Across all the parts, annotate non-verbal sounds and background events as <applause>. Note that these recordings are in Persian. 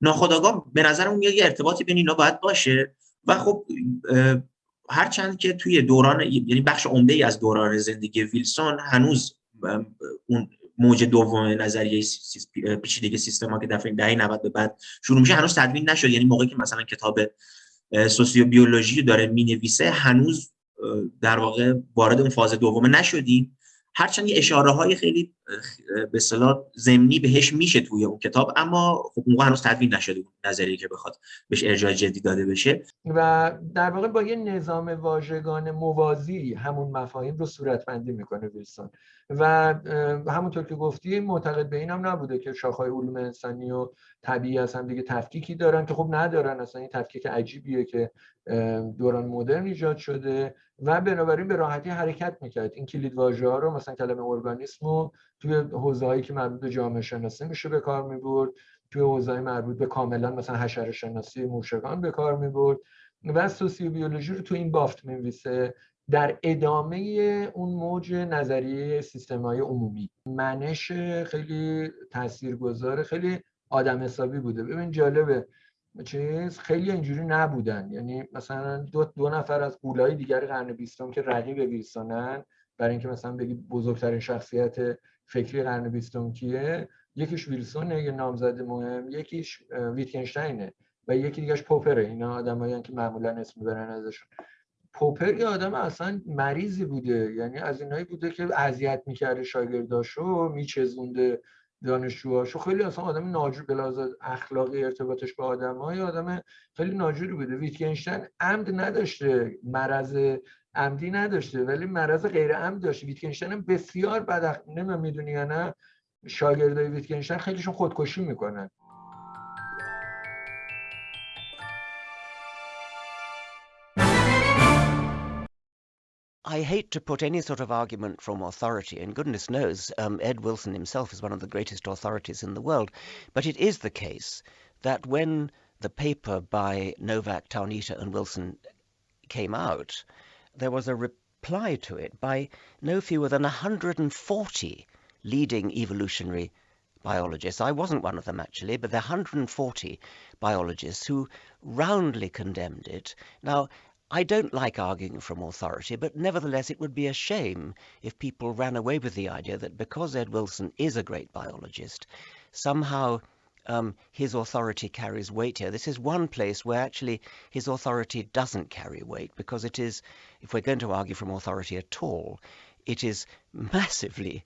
ناخداگاه به نظرم میاد یه ارتباطی بین اینا باید باشه. و خب هرچند که توی دوران یعنی بخش عمده ای از دوران زندگی ویلسون هنوز اون موج دوم نظریه پیچیدگی سیستم ها که دفعه دهه 90 به بعد شروع میشه هنوز تدوین نشد. یعنی موقعی که مثلا کتاب سوسیو بیولوژی داره می‌نویسه هنوز در واقع وارد اون فاز دوم نشدیم. هرچند یه اشاره های خیلی به اصطلاح ضمنی بهش میشه توی اون کتاب اما خب اون هنوز تدوین نشده بود نظریه که بخواد بهش ارجاع جدی داده بشه. و در واقع با یه نظام واژگان موازی همون مفاهیم رو صورتبندی می‌کنه ویلسون. و همونطور که گفتی معتقد به اینم نبوده که شاخهای علوم انسانی و طبیعی از هم دیگه تفکیکی دارن که خب ندارن اصلا این تفکیک عجیبیه که دوران مدرن ایجاد شده. و بنابراین به راحتی حرکت می‌کرد. این کلید واژه ها رو مثلا کلمه ارگانیسم رو توی حوزه‌ای که مربوط به جامعه شناسی میشه به کار می‌برد. توی حوزه‌ای مربوط به کاملا مثلا حشره شناسی موشگان به کار می‌برد. و سوسیو بیولوژی رو تو این بافت میویسه در ادامه اون موج نظریه سیستمای عمومی. منش خیلی تاثیرگذار خیلی آدم حسابی بوده. ببین جالبه چیز خیلی اینجوری نبودن. یعنی مثلا دو, دو نفر از قولای دیگر قرن بیستم که رقیب ویلسونن برای اینکه مثلا بگی بزرگترین شخصیت فکری قرن بیستم کیه یکیش ویلسونه یه نامزد مهم یکیش ویتکنشتاینه و یکی دیگهش پوپره. اینا آدمایی که معمولا اسم می‌برن ازشون. پوپر یه آدم اصلا مریضی بوده. یعنی از اینایی بوده که اذیت می‌کرده شاگرداشو میچزونده دانشجوهاشو خیلی اصلا آدم ناجور بلازه اخلاقی ارتباطش با آدم های آدم خیلی ناجوری بوده. ویتگنشتاین عمد نداشته مرض عمدی نداشته ولی مرض غیر عمد داشته. ویتگنشتاین بسیار بد نمی‌دونم می‌دونی یا نه شاگردای ویتگنشتاین خیلیشون خودکشی می‌کنن. I hate to put any sort of argument from authority, and goodness knows um, Ed Wilson himself is one of the greatest authorities in the world, but it is the case that when the paper by Novak, Taunita, and Wilson came out, there was a reply to it by no fewer than 140 leading evolutionary biologists. I wasn't one of them actually, but there are 140 biologists who roundly condemned it. Now, I don't like arguing from authority, but nevertheless it would be a shame if people ran away with the idea that because Ed Wilson is a great biologist, somehow um, his authority carries weight here. This is one place where actually his authority doesn't carry weight because it is, if we're going to argue from authority at all, it is massively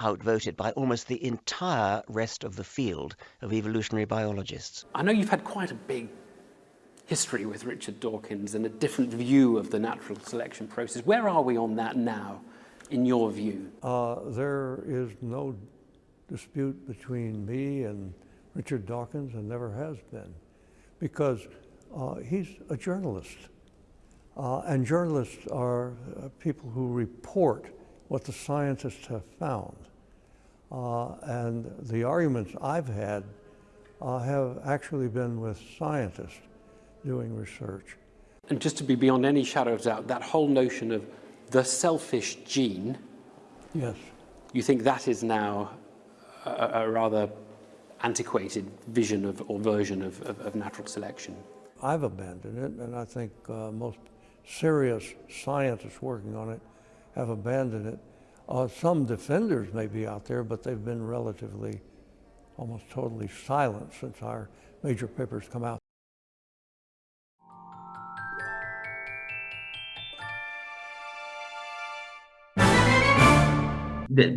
outvoted by almost the entire rest of the field of evolutionary biologists. I know you've had quite a big history with Richard Dawkins and a different view of the natural selection process. Where are we on that now, in your view? Uh, there is no dispute between me and Richard Dawkins and never has been because uh, he's a journalist. Uh, and journalists are uh, people who report what the scientists have found. Uh, and the arguments I've had uh, have actually been with scientists doing research. And just to be beyond any shadow of doubt, that whole notion of the selfish gene, yes, you think that is now a, a rather antiquated vision of or version of, of, of, natural selection? I've abandoned it, and I think uh, most serious scientists working on it have abandoned it. Uh, some defenders may be out there, but they've been relatively, almost totally silent since our major papers come out.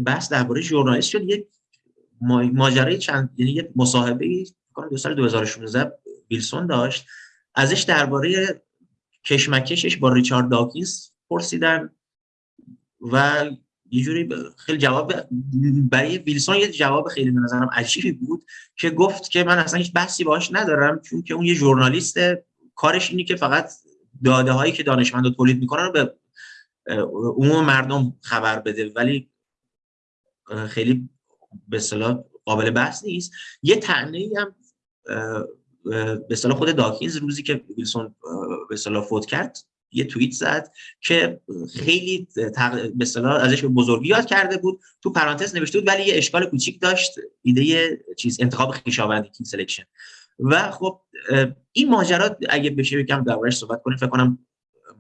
بحث درباره ژورنالیست شد. یک ماجرای چند یعنی یک مصاحبه ای دو سال 2016 ویلسون داشت. ازش درباره کشمکشش با ریچارد داکینز پرسیدن و یه جوری خیلی جواب برای ویلسون یه جواب خیلی به نظرم عجیبی بود که گفت که من اصلا هیچ بحثی باهاش ندارم چون که اون یه ژورنالیست کارش اینی که فقط داده هایی که دانشمند تولید می‌کنن رو به عموم مردم خبر بده. ولی خیلی به اصطلاح قابل بحث نیست. یه طعنه هم به اصطلاح خود داکینز روزی که ویلسون به اصطلاح فوت کرد یه توییت زد که خیلی به اصطلاح ازش بزرگی یاد کرده بود. تو پرانتز نوشته بود ولی یه اشکال کوچیک داشت ایده چیز انتخاب خویشاوندی kin selection. و خب این ماجرا اگه بشه یکم دربارش صحبت کنیم فکر کنم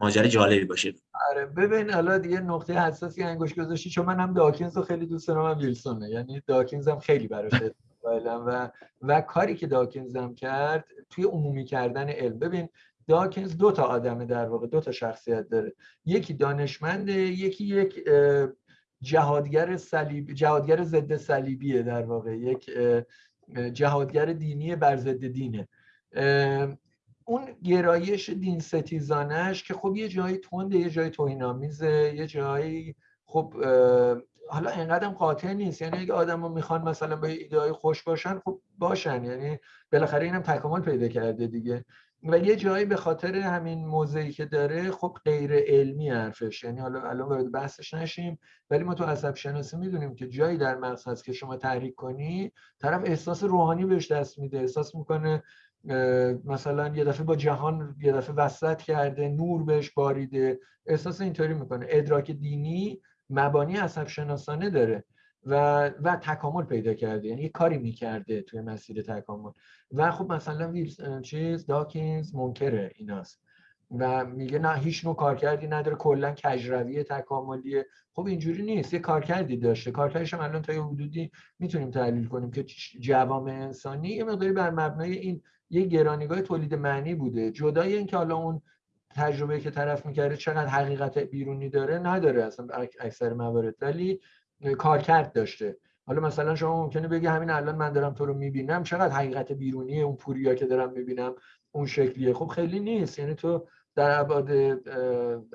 ماجرا جالبی باشه. آره ببین حالا دیگه نقطه حساسی انگشت گذاشتی چون من هم داکینز رو خیلی دوست دارم هم ویلسونو. یعنی داکینز هم خیلی براش <laughs> و و کاری که داکینز هم کرد توی عمومی کردن علم ببین داکینز دو تا آدمه در واقع دو تا شخصیت داره. یکی دانشمنده یکی یک جهادگر صلیب جهادگر ضد صلیبیه در واقع. یک جهادگر دینی بر ضد دینه. اون گرایش دین ستیزانش که خب یه جایی تنده یه جایی توهین‌آمیزه یه جایی خب حالا اینقدر قاطع نیست. یعنی اگه آدم رو می‌خوان مثلا با ایده های خوش باشن خب باشن. یعنی بالاخره اینم تکامل پیدا کرده دیگه. و یه جایی به خاطر همین موضعی که داره خب غیر علمی حرفش. یعنی حالا الان وارد بحثش نشیم ولی ما تو عصب شناسی می‌دونیم که جایی در مغز هست که شما تحریک کنی طرف احساس روحانی بهش دست میده. احساس می‌کنه مثلا یه دفعه با جهان یه دفعه وصلت کرده نور بهش باریده. احساس اینطوری می‌کنه. ادراک دینی مبانی عصب شناسانه داره و و تکامل پیدا کرده. یعنی یه کاری می‌کرده توی مسیر تکامل. و خب مثلا چیز داکینز منکره ایناست. و میگه نه هیچ نوع کارکردی نداره. کلا کجروی تکاملیه. خب اینجوری نیست. یه کارکردی داشته. کارکردش هم الان تا یه حدودی می‌تونیم تحلیل کنیم که جوام انسانی یه مقداری بر مبنای این یه گرانیگاه تولید معنی بوده. جدای اینکه حالا اون تجربه که طرف می‌کرده چقدر حقیقت بیرونی داره نداره اصلا اکثر موارد. ولی کارکرد داشته. حالا مثلا شما ممکنه بگی همین الان من دارم تو رو می‌بینم چقدر حقیقت بیرونی اون پوریا که دارم می‌بینم اون شکلیه؟ خب خیلی نیست. یعنی تو در ابعاد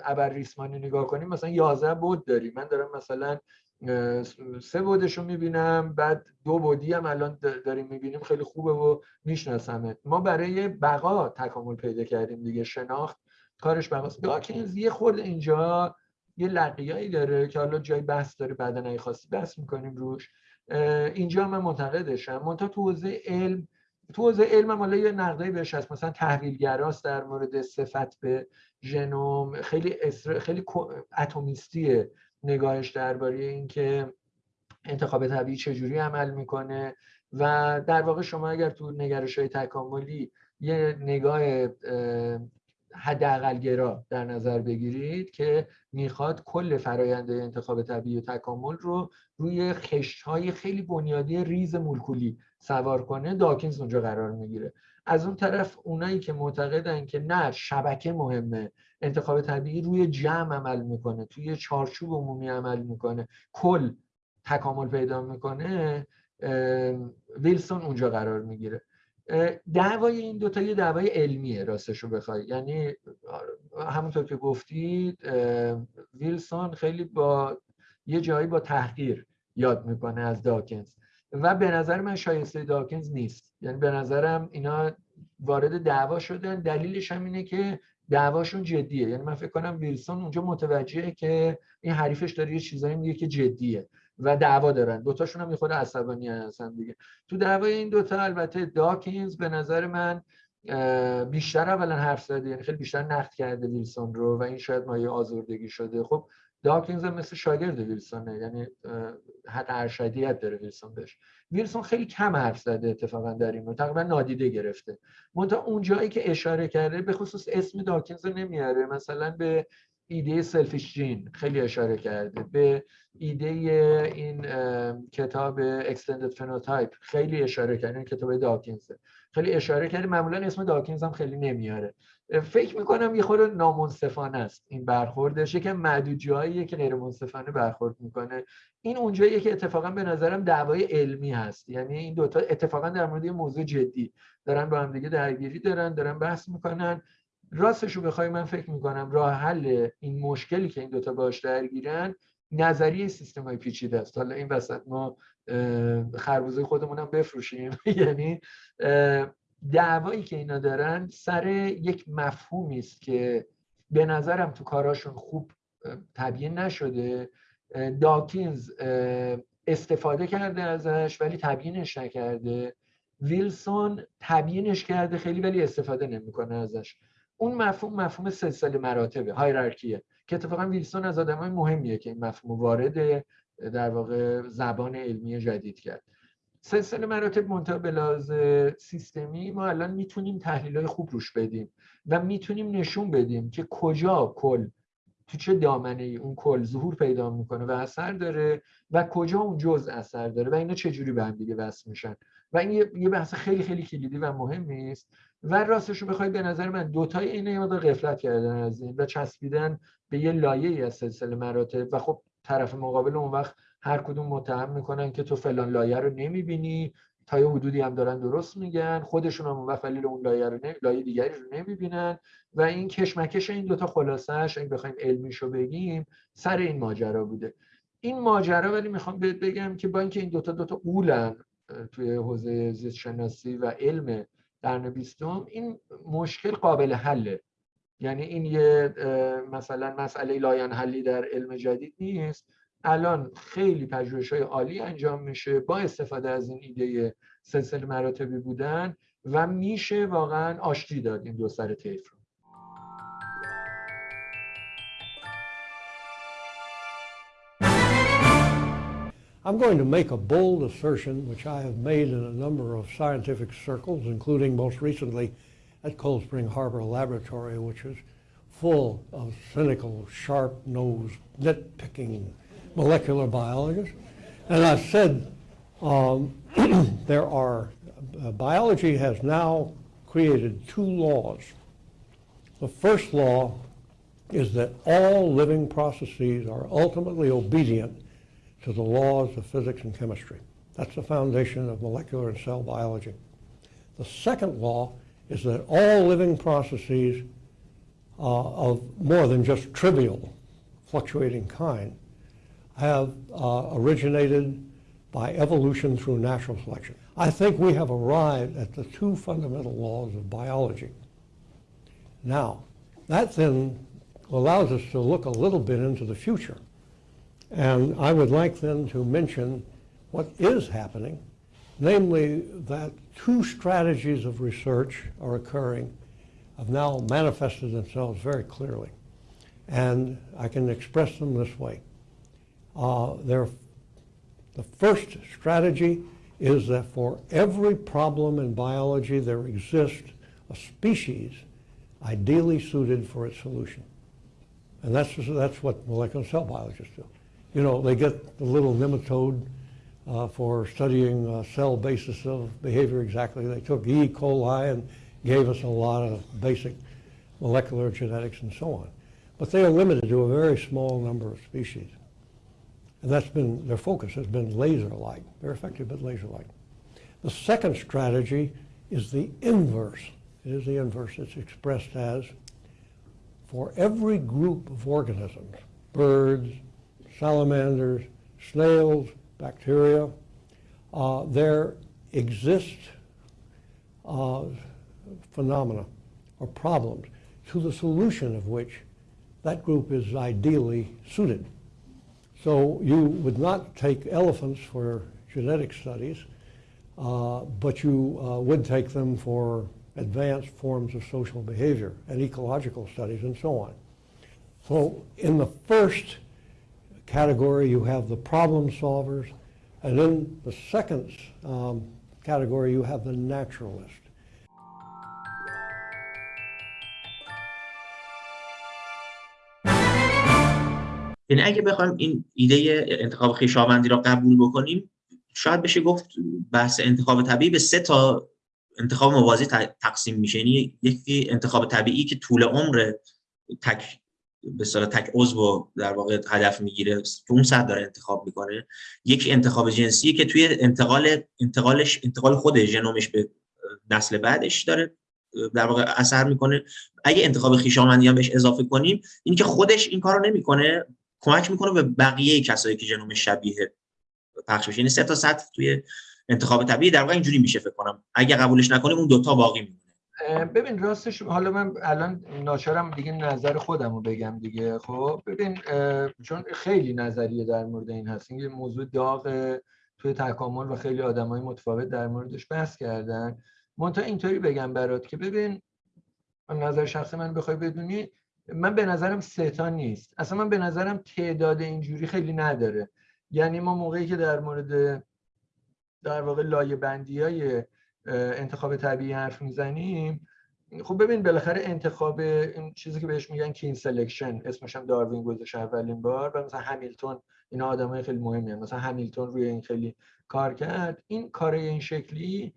ابر ریسمانی نگاه کنیم مثلا 11 بود داری. من دارم مثلا سه بودش رو می‌بینم بعد دو بودی هم الان داریم می‌بینیم خیلی خوبه و میشناسمه. ما برای بقا تکامل پیدا کردیم دیگه شناخت کارش بقاست داکینز یه خورد اینجا یه لقیایی داره که حالا جای بحث داره اگه خواستی بحث می‌کنیم روش. اینجا من منتقدشم منتها تو علم تو حوزه علم هم حالا یه نقدایی بهش هست. مثلا تحویلگراست در مورد صفت به ژنوم خیلی. خیلی اتمیستیه. نگاهش درباره اینکه انتخاب طبیعی چجوری عمل می‌کنه و در واقع شما اگر تو نگرش های تکاملی یه نگاه حداقل گرا در نظر بگیرید که می‌خواد کل فرایند انتخاب طبیعی و تکامل رو روی خشت های خیلی بنیادی ریز مولکولی سوار کنه داکینز اونجا قرار می‌گیره. از اون طرف اونایی که معتقدن که نه شبکه مهمه انتخاب طبیعی روی جمع عمل می‌کنه توی چارچوب عمومی عمل می‌کنه. کل تکامل پیدا می‌کنه ویلسون اونجا قرار می‌گیره. دعوای این دوتا یه دعوای علمیه راستش رو بخوای. یعنی همونطور که گفتید ویلسون خیلی با یه جایی با تحقیر یاد می‌کنه از داکنز و به نظر من شایسته داکنز نیست. یعنی به نظرم اینا وارد دعوا شدن. دلیلش هم اینه که دعواشون جدیه. یعنی من فکر کنم ویلسون اونجا متوجهه که این حریفش داره یه چیزایی میگه که جدیه و دعوا دارن. دوتاشون هم یه خود عصبانی هستن دیگه. تو دعوای این دوتا البته داکینز به نظر من بیشتر اولا حرف زده یعنی خیلی بیشتر نقد کرده ویلسون رو و این شاید مایه آزردگی شده. خب داکینز هم مثل شاگرد ویلسونه یعنی حق ارشدیت داره ویلسون بهش. ویلسون خیلی کم حرف زده اتفاقا در این تقریبا نادیده گرفته. منتها اون جایی که اشاره کرده به خصوص اسم داکینز رو نمیاره. مثلا به ایده سلفیش جین خیلی اشاره کرده. به ایده این کتاب Extended Phenotype خیلی اشاره کرده. این کتاب داکینز خیلی اشاره کرده معمولا اسم داکینز هم خیلی نمیاره. فکر می‌کنم یه خورده نامنصفانه است این برخوردش. که معدود جاییه که غیر منصفانه برخورد می‌کنه. این اونجاییه که اتفاقا به نظرم دعوای علمی هست. یعنی این دوتا اتفاقا در مورد یه موضوع جدی. دارن با هم دیگه درگیری دارن دارن بحث می‌کنن. راستش رو بخوای من فکر می‌کنم راه حل این مشکلی که این دوتا باش درگیرن نظریه سیستم های پیچیده است. حالا این وسط ما خربوزه خودمون هم بفروشیم. <laughs> یعنی دعوایی که اینا دارن سر یک مفهومی است که به نظرم تو کاراشون خوب تبیین نشده. داکینز استفاده کرده ازش ولی تبیینش نکرده. ویلسون تبیینش کرده خیلی ولی استفاده نمی‌کنه ازش. اون مفهوم مفهوم سلسله مراتبه هایرارکیه که اتفاقا ویلسون از آدمای مهمیه که این مفهوم وارد در واقع زبان علمی جدید کرد. سلسله مراتب به لحاظ سیستمی ما الان می‌تونیم تحلیل های خوب روش بدیم و می‌تونیم نشون بدیم که کجا کل تو چه دامنه ای اون کل ظهور پیدا می‌کنه و اثر داره و کجا اون جزء اثر داره و اینا چجوری به هم دیگه وصل میشن. و این یه بحث خیلی خیلی کلیدی و مهمی است و راستش رو بخوای به نظر من دوتای این یه غفلت کردن از این و چسبیدن به یه لایه ای از سلسله مراتب و خب طرف مقابل اون وقت هر کدوم متهم می‌کنن که تو فلان لایه رو نمی‌بینی. تا یه حدودی هم دارن درست میگن. خودشون هم وقت اون لایه رو لایه دیگری رو نمی‌بینن. و این کشمکش این دوتا خلاصش اگه بخوایم علمیشو بگیم سر این ماجرا بوده. این ماجرا ولی می‌خوام بهت بگم که با اینکه این دوتا دوتا قولن توی حوزه زیست شناسی و علم قرن بیستم این مشکل قابل حله. یعنی این یه مثلا مسئله لایان حلی در علم جدید نیست. الان خیلی پژوهش های عالی انجام میشه با استفاده از این ایده سلسله مراتبی بودن و میشه واقعا آشتی داد این دو سر طیف رو. I'm going to make a bold assertion, which I have made in a number of scientific circles, including most recently at Cold Spring Harbor Laboratory, which is full of cynical, sharp-nosed, nitpicking molecular biologists. And I've said um, <clears throat> there are, uh, biology has now created two laws. The first law is that all living processes are ultimately obedient to the laws of physics and chemistry. That's the foundation of molecular and cell biology. The second law is that all living processes uh, of more than just trivial fluctuating kind have uh, originated by evolution through natural selection. I think we have arrived at the two fundamental laws of biology. Now, that then allows us to look a little bit into the future. And I would like then to mention what is happening, namely that two strategies of research are occurring, have now manifested themselves very clearly. And I can express them this way. Uh, the first strategy is that for every problem in biology, there exists a species ideally suited for its solution. And that's, that's what molecular cell biologists do. You know, they get the little nematode uh, for studying uh, cell basis of behavior exactly. They took E. coli and gave us a lot of basic molecular genetics and so on. But they are limited to a very small number of species. And that's been, their focus has been laser-like, very effective but laser-like. The second strategy is the inverse. It is the inverse. It's expressed as for every group of organisms, birds, salamanders, snails, bacteria, uh, there exist uh, phenomena or problems to the solution of which that group is ideally suited. So you would not take elephants for genetic studies, uh, but you uh, would take them for advanced forms of social behavior and ecological studies and so on. So in the first category, you have the problem solvers, and in the second um, category, you have the naturalist. یعنی اگه بخوایم این ایده انتخاب خویشاوندی را قبول بکنیم شاید بشه گفت بحث انتخاب طبیعی به سه تا انتخاب موازی تقسیم میشه یعنی یکی انتخاب طبیعی که طول عمر تک به صورت تک عضو در واقع هدف می‌گیره که اون صد داره انتخاب می‌کنه. یک انتخاب جنسی که توی انتقال انتقالش انتقال خود ژنومش به نسل بعدش داره در واقع اثر می‌کنه. اگه انتخاب خویشاوندی هم بهش اضافه کنیم این که خودش این کارو نمی‌کنه کمک می‌کنه به بقیه کسایی که ژنوم شبیه پخش بشه. یعنی سه تا سطح توی انتخاب طبیعی در واقع اینجوری میشه فکر کنم. اگه قبولش نکنیم اون دوتا باقی میمونه. ببین راستش حالا من الان ناچارم دیگه نظر خودم رو بگم دیگه. خب ببین چون خیلی نظریه در مورد این هست. این موضوع داغ توی تکامل و خیلی آدمای متفاوت در موردش بحث کردن. منتها اینطوری بگم برات که ببین نظر شخصی من بخوای بدونی من به نظرم سه تا نیست. اصلا من به نظرم تعداد اینجوری خیلی نداره. یعنی ما موقعی که در مورد در واقع لایه بندی های انتخاب طبیعی حرف می‌زنیم. خب ببین بالاخره انتخاب این چیزی که بهش میگن kin selection اسمش هم داروین گذاشت اولین بار و مثلا همیلتون اینا آدمای خیلی مهمی مثلا همیلتون روی این خیلی کار کرد. این کار این شکلی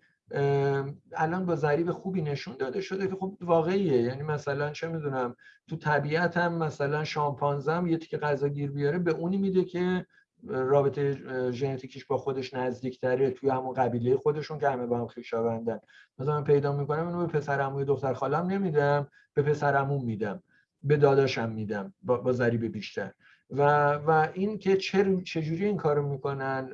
الان با ضریب خوبی نشون داده شده که خب واقعیه. یعنی مثلا چه می‌دونم تو طبیعت هم مثلا شامپانزه هم یه تیکه غذا گیر بیاره به اونی میده که رابطه ژنتیکیش با خودش نزدیکتره توی همون قبیله خودشون که همه با هم خویشاوندن مثلا پیدا می‌کنم اینو به پسر عموی دختر خالم نمیدم به پسر میدم به داداشم میدم با, با ضریب بیشتر. و و این که چه چجوری این کارو می‌کنن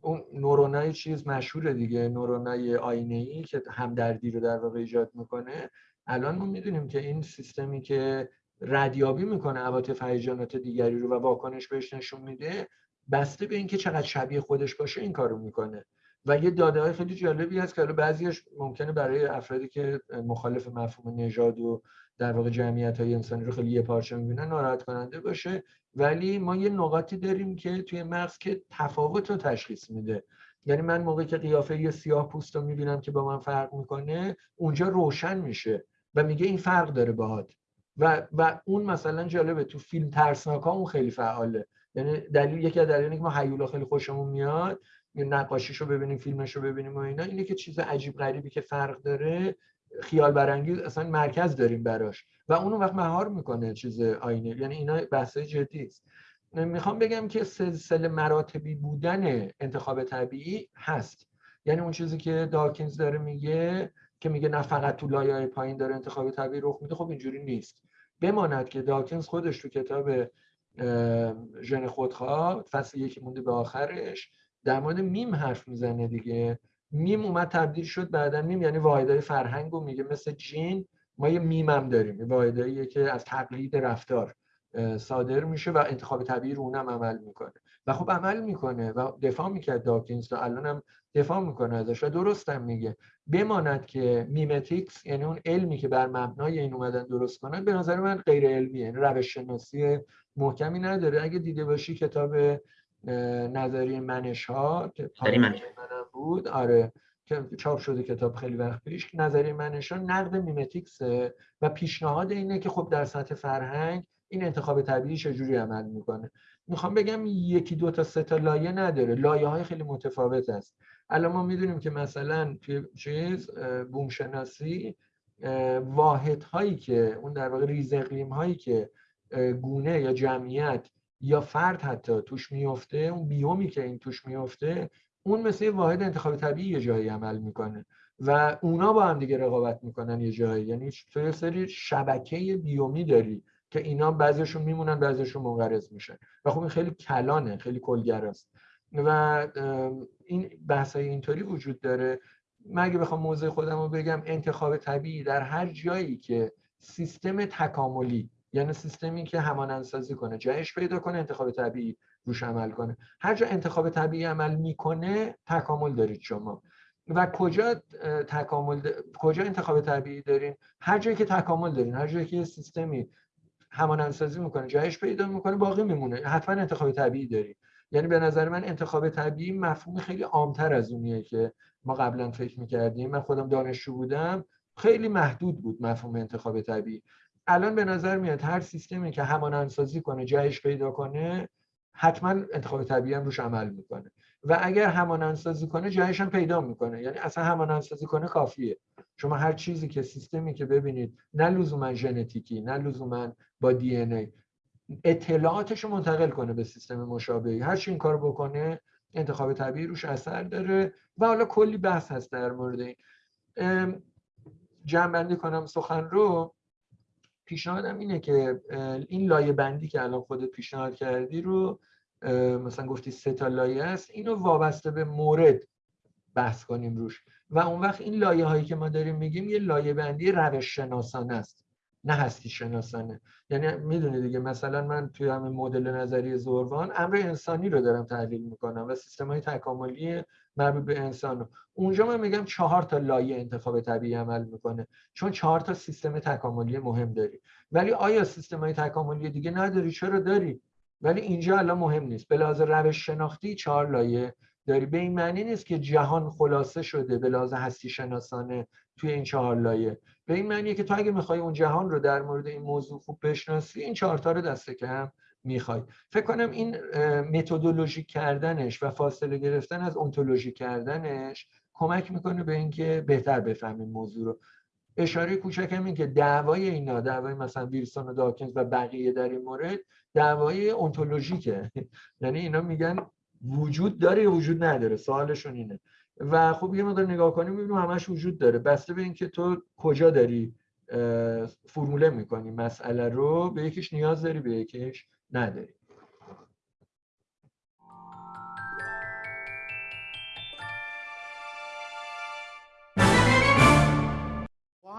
اون نورونای چیز مشهوره دیگه نورونای آینه ای که همدردی رو در واقع ایجاد می‌کنه. الان ما می‌دونیم که این سیستمی که ردیابی می‌کنه عواطف هیجانات دیگری رو و واکنش بهش نشون میده بسته به اینکه چقدر شبیه خودش باشه این کارو می‌کنه. و یه داده های خیلی جالبی هست که بعضیش ممکنه برای افرادی که مخالف مفهوم نژاد و در واقع جمعیت های انسانی رو خیلی یه پارچه می‌بینن ناراحت کننده باشه. ولی ما یه نقاطی داریم که توی مغز که تفاوت رو تشخیص میده. یعنی من موقعی که قیافه یه سیاه پوست رو می‌بینم که با من فرق می‌کنه اونجا روشن میشه و میگه این فرق داره باهات. و و اون مثلا جالبه تو فیلم ترسناک اون خیلی فعاله. یعنی دلیل یکی از دلایلی که ما هیولا خیلی خوشمون میاد نقاشیشو ببینیم فیلمشو ببینیم و اینا اینه که چیز عجیب غریبی که فرق داره خیال برانگیز اصلا مرکز داریم براش. و اون وقت مهار می‌کنه چیز آینه. یعنی اینا بحث جدی است. می‌خوام بگم که سلسله مراتبی بودن انتخاب طبیعی هست. یعنی اون چیزی که داکینز داره میگه که میگه نه فقط تو لایه پایین داره انتخاب طبیعی رخ میده خب اینجوری نیست. بماند که داکینز خودش تو کتاب ژن خودخواه فصل یکی مونده به آخرش در مورد میم حرف می‌زنه دیگه. میم اومد تبدیل شد بعدا میم یعنی واحدهای فرهنگ رو میگه مثل gene ما یه میم هم داریم. واحدهاییه که از تقلید رفتار صادر میشه و انتخاب طبیعی رو اونم عمل می‌کنه. و خب عمل می‌کنه و دفاع می‌کرد داکینز الان هم دفاع می‌کنه ازش و درستم میگه. بماند که memetics یعنی اون علمی که بر مبنای این اومدن درست کنن به نظر من غیر علمیه. یعنی روش شناسی محکمی نداره. اگه دیده باشی کتاب نظریه منش ها که منم بود. آره. که چاپ شده کتاب خیلی وقت پیش. نظریه منش ها نقد memetics و پیشنهاد اینه که خب در سطح فرهنگ این انتخاب طبیعی چجوری عمل می‌کنه؟ می‌خوام بگم یکی دو تا سه تا لایه نداره. لایه های خیلی متفاوت است. الان ما می‌دونیم که مثلا توی چیز بوم شناسی واحد هایی که اون در واقع ریز اقلیم هایی که گونه یا جمعیت یا فرد حتی توش میفته اون بیومی که این توش میفته اون مثل واحد انتخاب طبیعی یه جایی عمل می‌کنه و اونا با هم دیگه رقابت می‌کنن یه جایی. یعنی تو یه سری شبکه بیومی داری. که اینا بعضیشون میمونن بعضیشون منقرض میشن. و خب این خیلی کلانه خیلی کلگراست. و این بحث های اینطوری وجود داره. من اگه بخوام موضوع خودم رو بگم انتخاب طبیعی در هر جایی که سیستم تکاملی یعنی سیستمی که همان کنه جایش پیدا کنه انتخاب طبیعی روش عمل کنه. هر جا انتخاب طبیعی عمل می‌کنه تکامل دارید شما. و کجا تکامل کجا انتخاب طبیعی دارین؟ هر جایی که تکامل دارین هر جایی که سیستمی همان انسازی می‌کنه جایش پیدا می‌کنه باقی میمونه. حتما انتخاب طبیعی داری یعنی به نظر من انتخاب طبیعی مفهوم خیلی عامتر از اونیه که ما قبلا فکر می‌کردیم. من خودم دانشجو بودم خیلی محدود بود مفهوم انتخاب طبیعی. الان به نظر میاد هر سیستمی که همان انسازی کنه جایش پیدا کنه حتما انتخاب طبیعی هم روش عمل می‌کنه. و اگر همان انسازی کنه جایش هم پیدا می‌کنه. یعنی اصلا همان انسازی کنه کافیه. شما هر چیزی که سیستمی که ببینید نه لزوما ژنتیکی نه لزوما با دی ای اطلاعاتش منتقل کنه به سیستم مشابهی. هر چی این کار بکنه انتخاب طبیعی روش اثر داره و حالا کلی بحث هست در مورد این. جمع بندی کنم سخن رو پیشنهادم اینه که این لایه بندی که الان خودت پیشنهاد کردی رو مثلا گفتی سه تا لایه است اینو وابسته به مورد بحث کنیم روش. و اون وقت این لایه هایی که ما داریم میگیم یه لایه بندی روش شناسانه است نه هستی شناسانه یعنی می‌دونی دیگه مثلا من توی همین مدل نظری زوروان امر انسانی رو دارم تحلیل می‌کنم و سیستم های تکاملی مربوط به انسان اونجا من میگم چهار تا لایه انتخاب طبیعی عمل می‌کنه چون چهار تا سیستم تکاملی مهم داری. ولی آیا سیستم های تکاملی دیگه نداری؟ چرا داری؟ ولی اینجا الان مهم نیست. به لحاظ روش شناختی چهار لایه داری. به این معنی نیست که جهان خلاصه شده به لحاظ هستی شناسانه توی این چهار لایه. به این معنیه که تو اگه می‌خوای اون جهان رو در مورد این موضوع خوب بشناسی این چهارتا رو دست کم می‌خوای. فکر کنم این متدولوژی کردنش و فاصله گرفتن از اونتولوژی کردنش کمک می‌کنه به اینکه بهتر بفهمیم موضوع رو. اشاره کوچکم این که دعوای اینا دعوای مثلا ویلسون و داکنز و بقیه در این مورد دعوای اونتولوژیکه <laughs> یعنی اینا میگن وجود داره یا وجود نداره؟ سوالشون اینه. و خب یه مقدار نگاه کنیم می‌بینیم همش وجود داره. بسته به اینکه تو کجا داری فرموله می‌کنی مسئله رو به یکیش نیاز داری به یکیش نداری.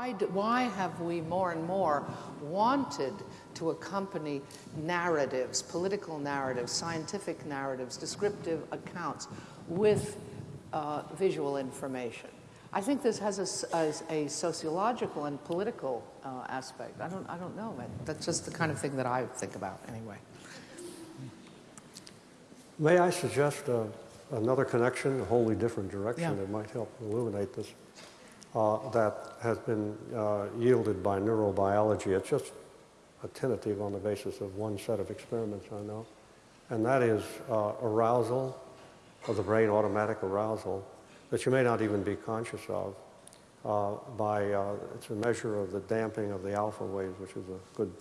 Why, do, why have we more and more wanted to accompany narratives, political narratives, scientific narratives, descriptive accounts with uh, visual information? I think this has a, a, a sociological and political uh, aspect. I don't, I don't know. That's just the kind of thing that I think about anyway. May I suggest uh, another connection, a wholly different direction Yeah. that might help illuminate this? Uh, that has been uh, yielded by neurobiology. It's just a tentative on the basis of one set of experiments I know, and that is uh, arousal of the brain, automatic arousal, that you may not even be conscious of. Uh, by uh, it's a measure of the damping of the alpha waves, which is a good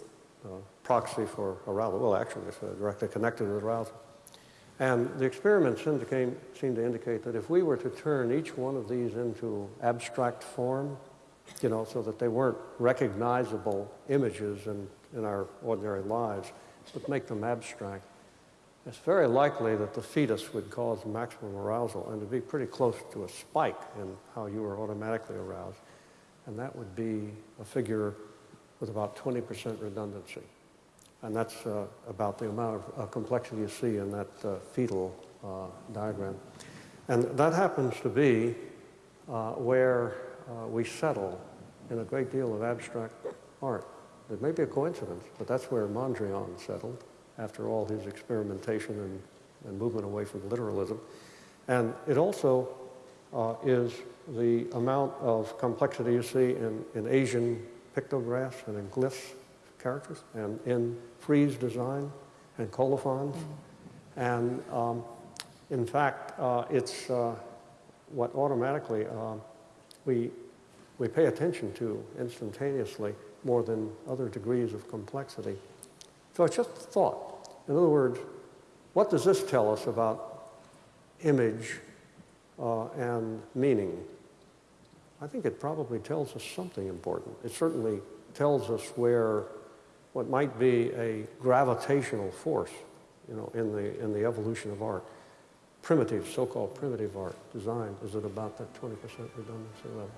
proxy for arousal. Well, actually, it's directly connected with arousal. And the experiments seem to indicate that if we were to turn each one of these into abstract form, you know, so that they weren't recognizable images in, in our ordinary lives, but make them abstract, it's very likely that the fetus would cause maximum arousal and to be pretty close to a spike in how you were automatically aroused. And that would be a figure with about 20% redundancy. And that's uh, about the amount of uh, complexity you see in that uh, fetal uh, diagram. And that happens to be uh, where uh, we settle in a great deal of abstract art. It may be a coincidence, but that's where Mondrian settled after all his experimentation and, and movement away from literalism. And it also is the amount of complexity you see in, in Asian pictographs and in glyphs characters and in frieze design and colophons. And um, in fact, uh, it's uh, what automatically uh, we, we pay attention to instantaneously more than other degrees of complexity. So it's just thought. In other words, what does this tell us about image uh, and meaning? I think it probably tells us something important. It certainly tells us where what might be a gravitational force, you know, in the, in the evolution of art. Primitive, so-called primitive art, design, is at about that 20% redundancy level.